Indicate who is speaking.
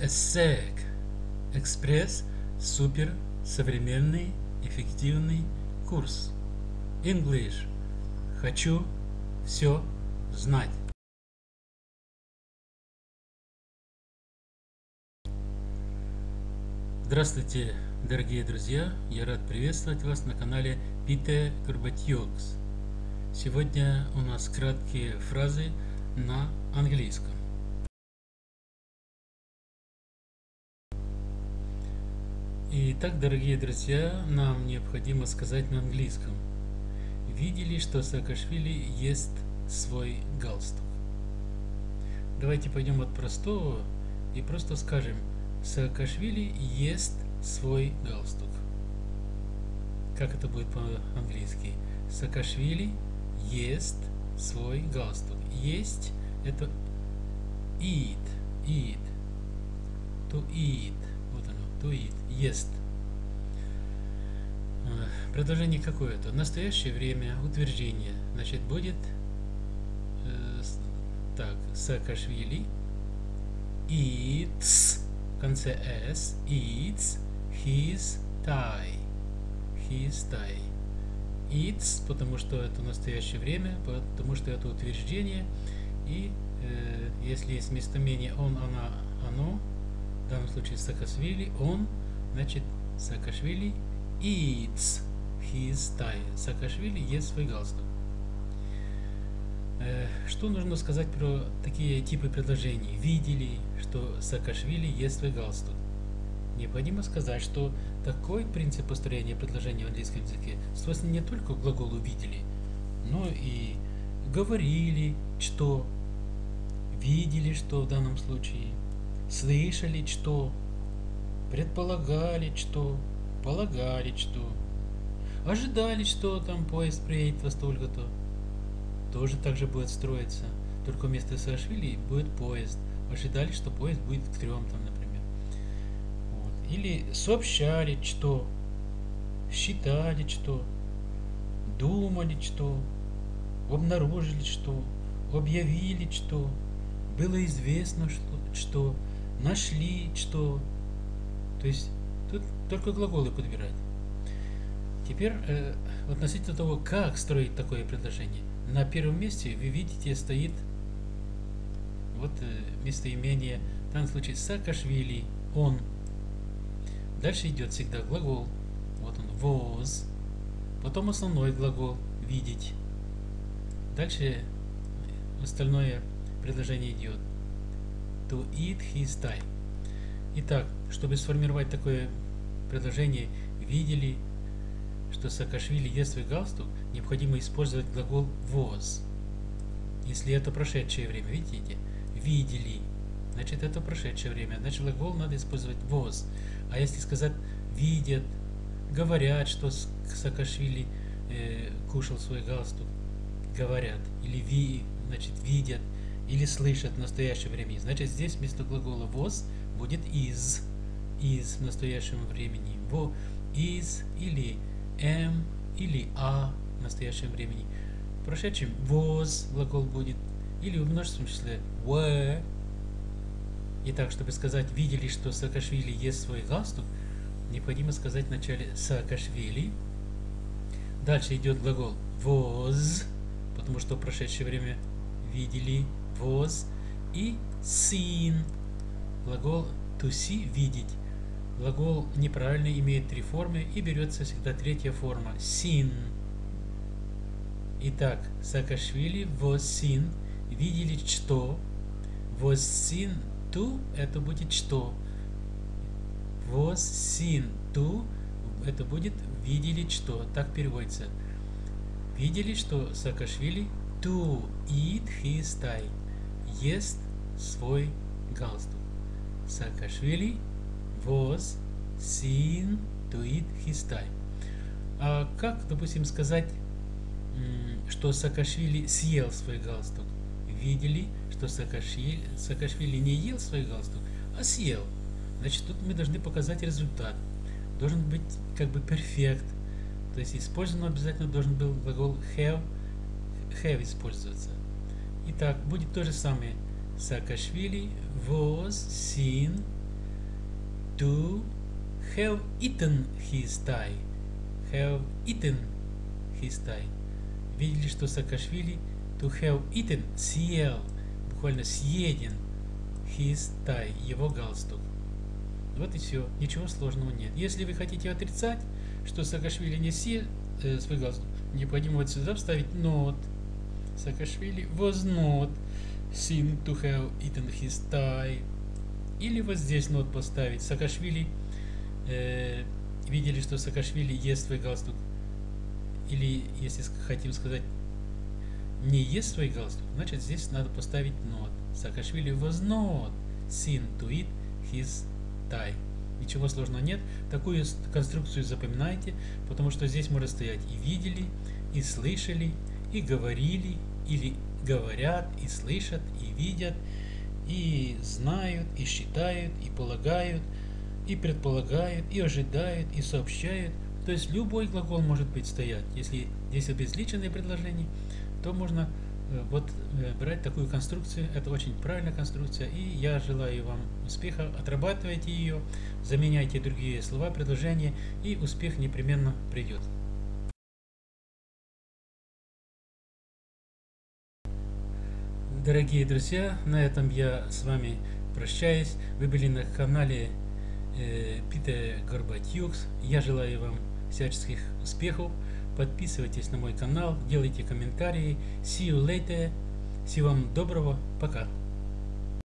Speaker 1: ESSEC Экспресс Супер Современный Эффективный Курс English Хочу все знать Здравствуйте, дорогие друзья! Я рад приветствовать вас на канале Пите Горбатьокс. Сегодня у нас краткие фразы на английском. Итак, дорогие друзья, нам необходимо сказать на английском. Видели, что Саакашвили ест свой галстук? Давайте пойдем от простого и просто скажем Саакашвили ест свой галстук. Как это будет по-английски? Саакашвили ест свой галстук. Есть это eat, eat, to eat eat, ест. Э, предложение какое-то. Настоящее время, утверждение. Значит, будет э, так, Саакашвили eats, в конце s, eats his tie. His tie. Eats, потому что это настоящее время, потому что это утверждение. И э, если есть местоимение он, она, оно, в данном случае Саакашвили, он, значит, Саакашвили eats his tie. Саакашвили ест свой галстук. Э, что нужно сказать про такие типы предложений? Видели, что Саакашвили ест свой галстук. Необходимо сказать, что такой принцип построения предложения в английском языке свойствен не только глаголу «видели», но и говорили, что, видели, что в данном случае, слышали что, предполагали что, полагали что, ожидали что там поезд приедет во столько-то. Тоже так же будет строиться, только вместо Саашвили будет поезд. Ожидали, что поезд будет к трем там, например. Вот. Или сообщали что, считали что, думали что, обнаружили что, объявили что, было известно что, что нашли, что. То есть тут только глаголы подбирать. Теперь э, относительно того, как строить такое предложение. На первом месте, вы видите, стоит вот э, местоимение, в данном случае Саакашвили, он. Дальше идет всегда глагол, вот он, was. Потом основной глагол, видеть. Дальше остальное предложение идет to eat his tie. Итак, чтобы сформировать такое предложение, видели, что Саакашвили ест свой галстук, необходимо использовать глагол was. Если это прошедшее время, видите, видели, значит это прошедшее время, значит глагол надо использовать was. А если сказать видят, говорят, что Саакашвили э, кушал свой галстук, говорят, или ви, значит видят, или слышат в настоящем времени. Значит, здесь вместо глагола was будет is, is в настоящем времени. Во is или am или a в настоящем времени. В прошедшем was глагол будет или в множественном числе were. Итак, чтобы сказать видели, что Саакашвили ест свой галстук, необходимо сказать в начале Саакашвили. Дальше идет глагол was, потому что в прошедшее время видели was и seen. Глагол to see – видеть. Глагол неправильный, имеет три формы и берется всегда третья форма – seen. Итак, Саакашвили was seen – видели что. Was seen to – это будет что. Was seen to – это будет видели что. Так переводится. Видели, что Саакашвили to eat his tie ест свой галстук. Саакашвили to eat his tie. А как, допустим, сказать, что Саакашвили съел свой галстук? Видели, что Саакашвили, Саакашвили не ел свой галстук, а съел. Значит, тут мы должны показать результат. Должен быть как бы перфект. То есть использован обязательно должен был глагол have, have использоваться. Итак, будет то же самое. Саакашвили was seen to have eaten his tie. Have eaten his tie. Видели, что Саакашвили to have eaten съел, буквально съеден his tie, его галстук. Вот и все, ничего сложного нет. Если вы хотите отрицать, что Саакашвили не съел э, свой галстук, необходимо вот сюда вставить not. Саакашвили was not seen to have eaten his tie. Или вот здесь not поставить. Саакашвили э, видели, что Саакашвили ест свой галстук. Или, если хотим сказать, не ест свой галстук, значит здесь надо поставить not. Саакашвили was not seen to eat his tie. Ничего сложного нет. Такую конструкцию запоминайте, потому что здесь может стоять и видели, и слышали, и говорили, или говорят, и слышат, и видят, и знают, и считают, и полагают, и предполагают, и ожидают, и сообщают. То есть любой глагол может быть стоять. Если здесь обезличенное предложение, то можно э, вот э, брать такую конструкцию. Это очень правильная конструкция. И я желаю вам успеха. Отрабатывайте ее, заменяйте другие слова, предложения, и успех непременно придет. Дорогие друзья, на этом я с вами прощаюсь. Вы были на канале э, Питер Горбатюкс. Я желаю вам всяческих успехов. Подписывайтесь на мой канал, делайте комментарии. See you later. Всего вам доброго. Пока.